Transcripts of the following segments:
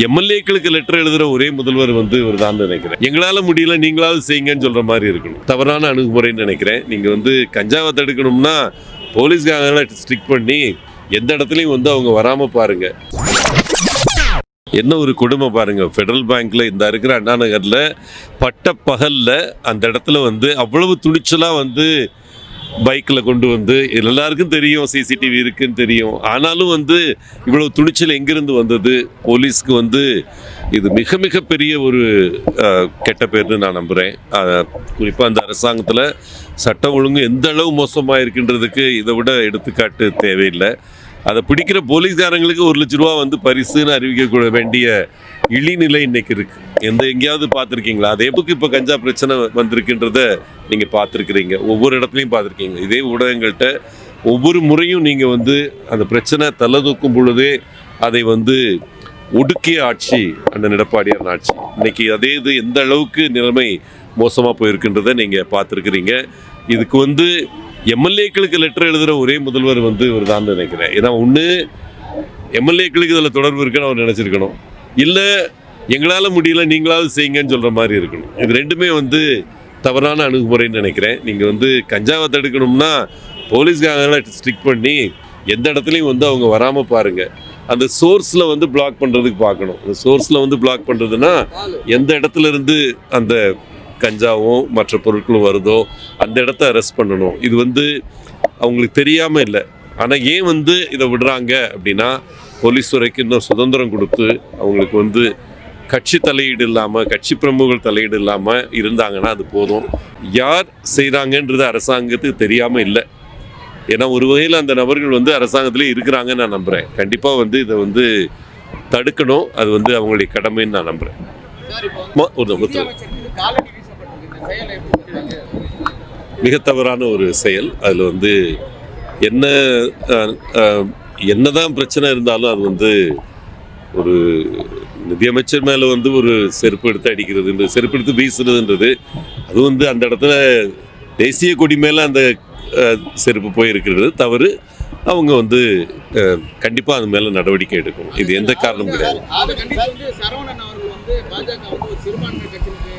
எம்எல்ஏக்களுக்கு letter எழுதுற ஒரே முதல்வர் வந்து இவர் தான் நினைக்கிறேன். எங்களால முடியல நீங்களாவது செய்யுங்கன்னு சொல்ற மாதிரி இருக்கணும். தவறான அணுகுமுறைன்னு நினைக்கிறேன். நீங்க வந்து கஞ்சாவை தடுக்கணும்னா போலீஸ்காரங்களை ஸ்ட்ரிக் பண்ணி எந்த இடத்துலையும் வந்து அவங்க வராம பாருங்க. என்ன ஒரு கொடுமை பாருங்க. ஃபெடரல் பேங்க்ல இந்த இருக்கிற அண்ணா நகர்ல பட்ட பகல்ல அந்த இடத்துல வந்து அவ்வளவு துணிச்சலா வந்து பைக்கில் கொண்டு வந்து எல்லாருக்கும் தெரியும் சிசிடிவி இருக்குன்னு தெரியும். ஆனாலும் வந்து இவ்வளோ துணிச்சல் எங்கேருந்து வந்தது? போலீஸ்க்கு வந்து இது மிக மிக பெரிய ஒரு கெட்ட பேர்னு நான் நம்புகிறேன் குறிப்பாக அந்த அரசாங்கத்தில் சட்டம் ஒழுங்கு எந்த அளவு மோசமாக இருக்கின்றதுக்கு இதை விட எடுத்துக்காட்டு தேவையில்லை. அதை பிடிக்கிற போலீஸ்காரங்களுக்கு ஒரு லட்ச ரூபா வந்து பரிசுன்னு அறிவிக்க வேண்டிய இழிநிலை இன்னைக்கு இருக்கு. எந்த எங்கேயாவது பார்த்துருக்கீங்களா? அதே புக்கு இப்போ கஞ்சா பிரச்சனை வந்திருக்குன்றத நீங்கள் பார்த்துருக்குறீங்க. ஒவ்வொரு இடத்துலையும் பார்த்துருக்கீங்க. இதே ஊடகங்கள்கிட்ட ஒவ்வொரு முறையும் நீங்கள் வந்து அந்த பிரச்சனை தலை தூக்கும் பொழுதே அதை வந்து ஒடுக்கிய ஆட்சி அந்த எடப்பாடியார் ஆட்சி. இன்னைக்கு அதே இது எந்த அளவுக்கு நிலைமை மோசமாக போயிருக்குன்றதை நீங்கள் பார்த்துருக்குறீங்க. இதுக்கு வந்து எம்எல்ஏக்களுக்கு லெட்டர் எழுதுகிற ஒரே முதல்வர் வந்து இவர் தான் நினைக்கிறேன். ஏன்னா ஒன்று எம்எல்ஏக்களுக்கு இதில் தொடர்பு இருக்குன்னு அவர் நினச்சிருக்கணும். இல்லை எங்களால் முடியல நீங்களாவது செய்யுங்கன்னு சொல்கிற மாதிரி இருக்கணும். இது ரெண்டுமே வந்து தவறான அணுகுமுறைன்னு நினைக்கிறேன். நீங்கள் வந்து கஞ்சாவை தடுக்கணும்னா போலீஸ்காரங்களை ஸ்ட்ரிக் பண்ணி எந்த இடத்துலையும் வந்து அவங்க வராமல் பாருங்கள் அந்த சோர்ஸில் வந்து பிளாக் பண்ணுறதுக்கு பார்க்கணும். அந்த சோர்ஸில் வந்து பிளாக் பண்ணுறதுன்னா எந்த இடத்துல இருந்து அந்த கஞ்சாவும் மற்ற பொருட்களும் வருதோ அந்த இடத்த அரெஸ்ட் பண்ணணும். இது வந்து அவங்களுக்கு தெரியாமல் இல்லை. ஆனால் ஏன் வந்து இதை விடுறாங்க அப்படின்னா போலீஸ் துறைக்கு இன்னும் சுதந்திரம் கொடுத்து அவங்களுக்கு வந்து கட்சி தலையீடு இல்லாமல் கட்சி பிரமுகர்கள் தலையீடு இல்லாமல் இருந்தாங்கன்னா அது போதும். யார் செய்கிறாங்கன்றது அரசாங்கத்துக்கு தெரியாமல் இல்லை. ஏன்னா ஒரு வகையில் அந்த நபர்கள் வந்து அரசாங்கத்திலே இருக்கிறாங்கன்னு நான் நம்புகிறேன் கண்டிப்பாக வந்து இதை வந்து தடுக்கணும். அது வந்து அவங்களுடைய கடமைன்னு நான் நம்புகிறேன் ஒரு மிக தவறான ஒரு செயல். அதில் வந்து என்ன என்னதான் பிரச்சனை இருந்தாலும் அது வந்து ஒரு நிதியமைச்சர் மேலே வந்து ஒரு செருப்பு எடுத்து அடிக்கிறதுன்றது செருப்பு எடுத்து வீசுறதுன்றது அது வந்து அந்த இடத்துல தேசிய கொடி மேலே அந்த செருப்பு போயிருக்கிறது தவறு. அவங்க வந்து கண்டிப்பாக அது மேலே நடவடிக்கை எடுக்கணும். இது எந்த காரணமும் கிடையாது. வந்து பாஜக வந்து ஒரு சிறுபான்மை கட்சிக்கு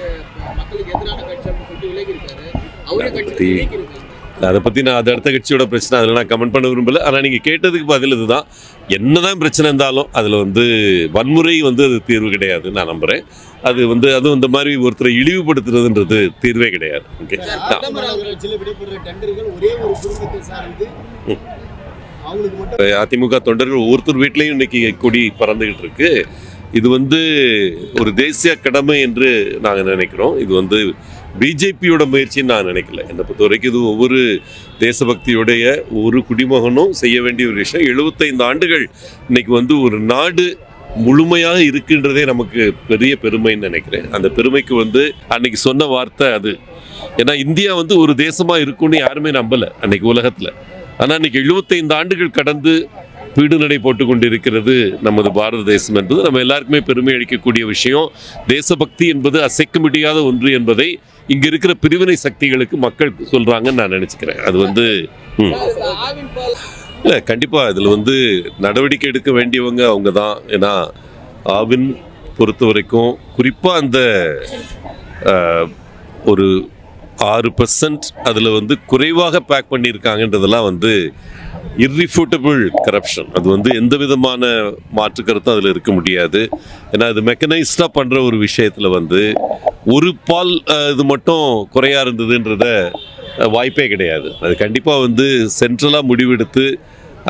மக்களுக்கு எதிரான கட்சி அப்படின்னு சொல்லிட்டு விலகி இருக்காரு அவரே கட்சி பத்தி- விலகி இருக்காரு அதை பற்றி நான் அது அடுத்த கட்சியோட பிரச்சனை அதில் நான் கமெண்ட் பண்ண விரும்பல. ஆனால் நீங்கள் கேட்டதுக்கு பதில் இதுதான். என்னதான் பிரச்சனை இருந்தாலும் அதில் வந்து வன்முறை வந்து அது தீர்வு கிடையாது நான் நம்புகிறேன் அது வந்து அதுவும் இந்த மாதிரி ஒருத்தரை இழிவுபடுத்துறதுன்றது தீர்வே கிடையாது. ஓகே? அதிமுக தொண்டர்கள் ஒவ்வொருத்தர் வீட்லேயும் இன்னைக்கு கொடி பறந்துகிட்டு இருக்கு. இது வந்து ஒரு தேசிய கடமை என்று நாங்கள் நினைக்கிறோம். இது வந்து பிஜேபியோட முயற்சின்னு நான் நினைக்கல. என்னை பொறுத்த வரைக்கும் இது ஒவ்வொரு தேசபக்தியுடைய ஒரு குடிமகனும் செய்ய வேண்டிய ஒரு விஷயம். எழுபத்தைந்து ஆண்டுகள் இன்னைக்கு வந்து ஒரு நாடு முழுமையாக இருக்கின்றதே நமக்கு பெரிய பெருமைன்னு நினைக்கிறேன். அந்த பெருமைக்கு வந்து அன்னைக்கு சொன்ன வார்த்தை அது. ஏன்னா இந்தியா வந்து ஒரு தேசமாக இருக்கும்னு யாருமே நம்பல அன்னைக்கு உலகத்தில். ஆனால் இன்னைக்கு எழுபத்தைந்து ஆண்டுகள் கடந்து பீடுநடை போட்டு கொண்டிருக்கிறது நமது பாரத தேசம் என்பது. நம்ம எல்லாருக்குமே பெருமை அளிக்கக்கூடிய விஷயம். தேசபக்தி என்பது அசைக்க முடியாத ஒன்று என்பதை இங்க இருக்கிற பிரிவினை சக்திகளுக்கு மக்கள் சொல்றாங்கன்னு நான் நினைச்சுக்கிறேன். அது வந்து இல்லை கண்டிப்பாக இதில் வந்து நடவடிக்கை எடுக்க வேண்டியவங்க அவங்க தான் ஏன்னா ஆவின் பொறுத்த வரைக்கும் குறிப்பாக அந்த ஒரு ஆறு பர்சன்ட் அதில் வந்து குறைவாக பேக் பண்ணியிருக்காங்கன்றதெல்லாம் வந்து இர்ரிஃபூட்டபிள் கரப்ஷன் அது வந்து எந்த விதமான மாற்று கருத்தும் அதில் இருக்க முடியாது. ஏன்னா அது மெக்கனைஸ்டாக பண்ணுற ஒரு விஷயத்தில் வந்து ஒரு பால் இது மட்டும் குறையா இருந்ததுன்றத வாய்ப்பே கிடையாது. அது கண்டிப்பாக வந்து சென்ட்ரலாக முடிவெடுத்து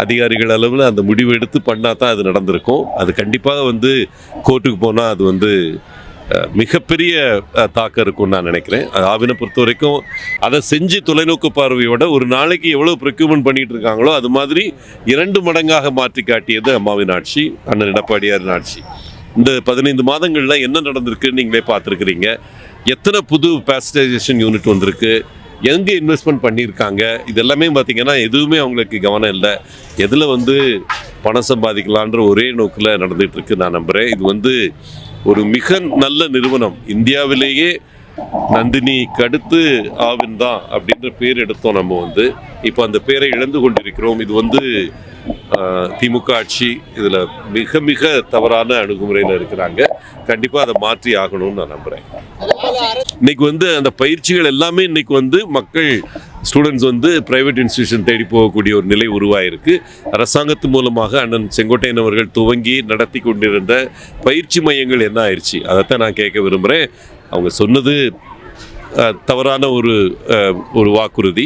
அதிகாரிகள் அளவில் அந்த முடிவு எடுத்து பண்ணால் தான் அது நடந்திருக்கும். அது கண்டிப்பாக வந்து கோர்ட்டுக்கு போனால் அது வந்து மிகப்பெரிய தாக்கம் இருக்கும்னு நான் நினைக்கிறேன். ஆவினை பொறுத்த வரைக்கும் அதை செஞ்சு தொலைநோக்கு பார்வையோட ஒரு நாளைக்கு எவ்வளோ ப்ரொக்யூமெண்ட் பண்ணிட்டு இருக்காங்களோ அது மாதிரி இரண்டு மடங்காக மாற்றி காட்டியது அம்மாவின் ஆட்சி அண்ணன் எடப்பாடியாரின் ஆட்சி. இந்த பதினைந்து மாதங்களில் என்ன நடந்திருக்குன்னு நீங்களே பார்த்துருக்குறீங்க. எத்தனை புது பேசஞ்சரைசேஷன் யூனிட் வந்திருக்கு எங்கே இன்வெஸ்ட்மெண்ட் பண்ணியிருக்காங்க இது எல்லாமே பார்த்திங்கன்னா எதுவுமே அவங்களுக்கு கவனம் இல்லை. எதில் வந்து பணம் சம்பாதிக்கலான்ற ஒரே நோக்கில் நடந்துகிட்ருக்கு நான் நம்புகிறேன் இது வந்து ஒரு மிக நல்ல நிறுவனம். இந்தியாவிலேயே நந்தினி கடுத்து ஆவின் தான் அப்படின்ற பேர் எடுத்தோம் நம்ம வந்து. இப்போ அந்த பேரை இழந்து கொண்டிருக்கிறோம். இது வந்து திமுக ஆட்சி இதில் மிக மிக தவறான அணுகுமுறையில் இருக்கிறாங்க. கண்டிப்பாக அதை மாற்றி ஆகணும்னு நான் நம்புகிறேன் இன்னைக்கு வந்து அந்த பயிற்சிகள் எல்லாமே இன்னைக்கு வந்து மக்கள் ஸ்டூடெண்ட்ஸ் வந்து ப்ரைவேட் இன்ஸ்டியூஷன் தேடி போகக்கூடிய ஒரு நிலை உருவாயிருக்கு. அரசாங்கத்து மூலமாக அண்ணன் செங்கோட்டையன் அவர்கள் துவங்கி நடத்தி கொண்டிருந்த பயிற்சி மையங்கள் என்ன ஆயிடுச்சு அதைத்தான் நான் கேட்க விரும்புகிறேன் அவங்க சொன்னது தவறான ஒரு ஒரு வாக்குறுதி.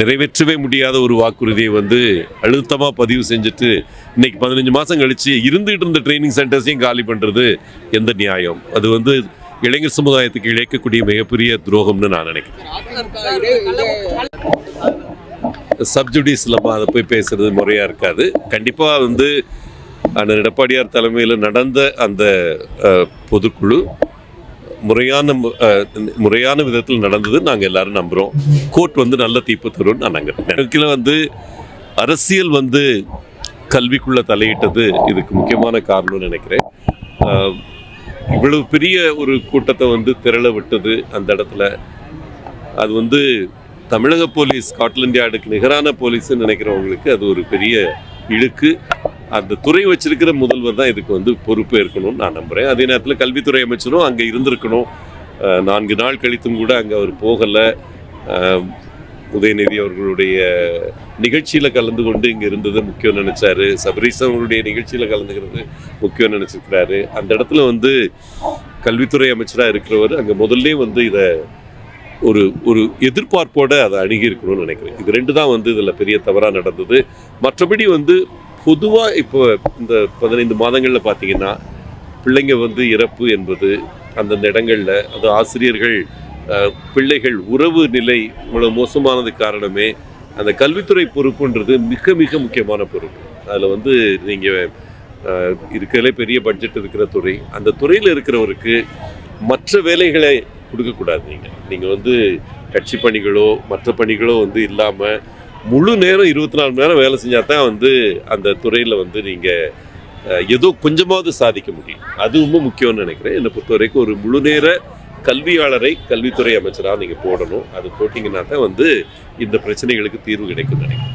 நிறைவேற்றவே முடியாத ஒரு வாக்குறுதியை வந்து அழுத்தமாக பதிவு செஞ்சுட்டு இன்னைக்கு பதினஞ்சு மாதம் கழிச்சு இருந்துகிட்டு இருந்த ட்ரைனிங் சென்டர்ஸையும் காலி பண்ணுறது எந்த நியாயம்? அது வந்து இளைஞர் சமுதாயத்துக்கு இழைக்கக்கூடிய மிகப்பெரிய துரோகம்னு நான் நினைக்கிறேன். அதிமுக சப்ஜுடிஸில் அதை போய் பேசுறது முறையாக இருக்காது. கண்டிப்பாக வந்து அண்ணன் எடப்பாடியார் தலைமையில் நடந்த அந்த பொதுக்குழு முறையான முறையான விதத்தில் நடந்தது நாங்கள் எல்லாரும் நம்புகிறோம் கோர்ட் வந்து நல்ல தீர்ப்பு தரும்னு நான் நம்புறேன். எனக்கு வந்து அரசியல் வந்து கல்விக்குள்ளே தலையிட்டது இதுக்கு முக்கியமான காரணம்னு நினைக்கிறேன். இவ்வளவு பெரிய ஒரு கூட்டத்தை வந்து திரள விட்டது அந்த இடத்துல. அது வந்து தமிழக போலீஸ் ஸ்காட்லாண்ட் யார்டுக்கு நிகரான போலீஸ்னு நினைக்கிறவங்களுக்கு அது ஒரு பெரிய இழுக்கு. அந்த துறை வச்சிருக்கிற முதல்வர் தான் இதுக்கு வந்து பொறுப்பு ஏற்கணும்னு நான் நம்புகிறேன் அதே நேரத்தில் கல்வித்துறை அமைச்சரும் அங்கே இருந்திருக்கணும். நான்கு நாள் கழித்தும் கூட அங்கே அவர் போகலை. உதயநிதி அவர்களுடைய நிகழ்ச்சியில் கலந்து கொண்டு இங்கே இருந்தது முக்கியம் நினச்சாரு. சபரீஸ் அவருடைய நிகழ்ச்சியில் கலந்துக்கிறது முக்கியம் நினச்சிருக்கிறாரு. அந்த இடத்துல வந்து கல்வித்துறை அமைச்சராக இருக்கிறவர் அங்கே முதல்ல வந்து இதை ஒரு ஒரு எதிர்பார்ப்போடு அதை அணுகி இருக்கணும்னு நினைக்கிறேன். இது ரெண்டு தான் வந்து இதில் பெரிய தவறாக நடந்தது. மற்றபடி வந்து பொதுவாக இப்போ இந்த பதினைந்து மாதங்களில் பார்த்தீங்கன்னா பிள்ளைங்க வந்து இறப்பு என்பது அந்தந்த இடங்களில் அது ஆசிரியர்கள் பிள்ளைகள் உறவு நிலை இவ்வளோ மோசமானது காரணமே அந்த கல்வித்துறை பொறுப்புன்றது மிக மிக முக்கியமான பொறுப்பு. அதில் வந்து நீங்கள் இருக்கிறதுலே பெரிய பட்ஜெட் இருக்கிற துறை. அந்த துறையில் இருக்கிறவருக்கு மற்ற வேலைகளை கொடுக்கக்கூடாது நீங்கள் நீங்கள் வந்து கட்சி பணிகளோ மற்ற பணிகளோ வந்து இல்லாமல் முழு நேரம் இருபத்தி நாலு மணி நேரம் வேலை செஞ்சால் தான் வந்து அந்த துறையில் வந்து நீங்கள் ஏதோ கொஞ்சமாவது சாதிக்க முடியும். அது ரொம்ப முக்கியம்னு நினைக்கிறேன். என்னை பொறுத்த வரைக்கும் ஒரு முழு நேர கல்வியாளரை கல்வித்துறை அமைச்சராக நீங்கள் போடணும். அது போட்டிங்கன்னா தான் வந்து இந்த பிரச்சனைகளுக்கு தீர்வு கிடைக்கும் நினைக்கிறேன்.